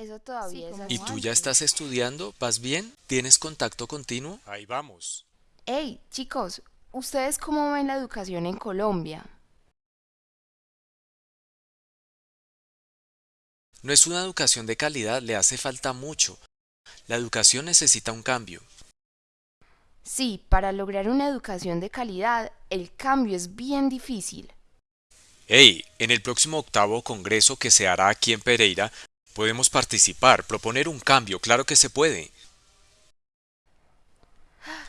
Eso todavía Sí, es así. ¿Y tú ya estás estudiando? ¿Vas bien? ¿Tienes contacto continuo? Ahí vamos. Hey, chicos, ¿ustedes cómo ven la educación en Colombia? No es una educación de calidad, le hace falta mucho. La educación necesita un cambio. Sí, para lograr una educación de calidad, el cambio es bien difícil. Hey, en el próximo octavo congreso que se hará aquí en Pereira, podemos participar, proponer un cambio, claro que se puede.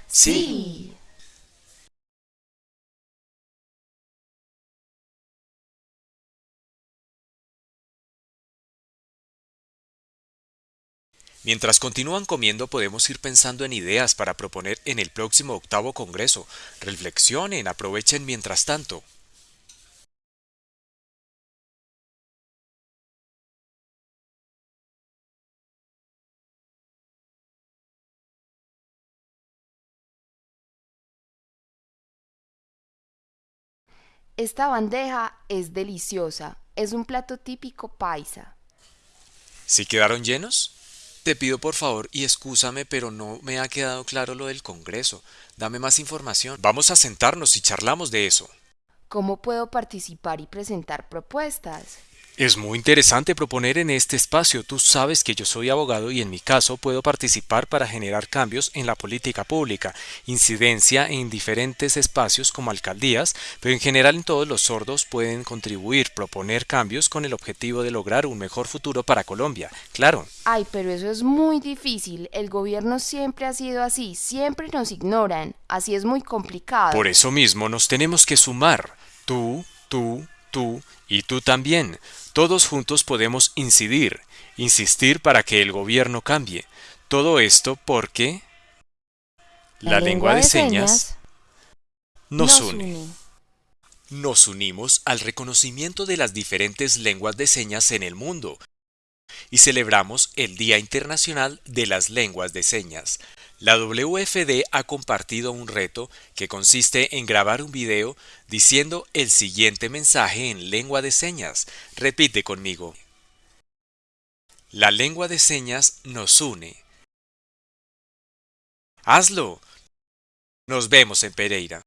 Sí. Mientras continúan comiendo podemos ir pensando en ideas para proponer en el próximo octavo congreso. Reflexionen, aprovechen mientras tanto. Esta bandeja es deliciosa. Es un plato típico paisa. ¿Sí quedaron llenos? Te pido por favor y excúsame, pero no me ha quedado claro lo del congreso. Dame más información. Vamos a sentarnos y charlamos de eso. ¿Cómo puedo participar y presentar propuestas? Es muy interesante proponer en este espacio. Tú sabes que yo soy abogado y en mi caso puedo participar para generar cambios en la política pública, incidencia en diferentes espacios como alcaldías, pero en general en todos los sordos pueden contribuir, proponer cambios con el objetivo de lograr un mejor futuro para Colombia. Claro. Ay, pero eso es muy difícil. El gobierno siempre ha sido así, siempre nos ignoran. Así es muy complicado. Por eso mismo nos tenemos que sumar. Tú, tú, tú y tú también. Todos juntos podemos incidir, insistir para que el gobierno cambie. Todo esto porque la, lengua, de señas, nos, une. Nos unimos al reconocimiento de las diferentes lenguas de señas en el mundo y celebramos el Día Internacional de las Lenguas de Señas. La WFD ha compartido un reto que consiste en grabar un video diciendo el siguiente mensaje en lengua de señas. Repite conmigo. La lengua de señas nos une. Hazlo. Nos vemos en Pereira.